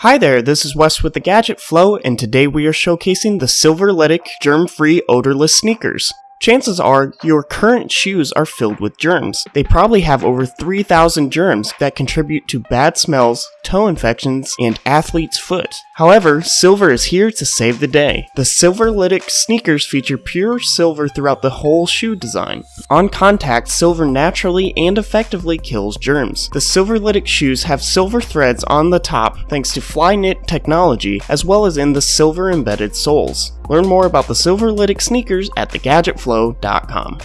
Hi there, this is Wes with the Gadget Flow, and today we are showcasing the Silverlytic germ-free odorless sneakers. Chances are your current shoes are filled with germs. They probably have over 3,000 germs that contribute to bad smells, toe infections, and athlete's foot. However, silver is here to save the day. The Silverlytic sneakers feature pure silver throughout the whole shoe design. On contact, silver naturally and effectively kills germs. The Silverlytic shoes have silver threads on the top thanks to Flyknit technology as well as in the silver embedded soles. Learn more about the Silverlytic sneakers at thegadgetflow.com.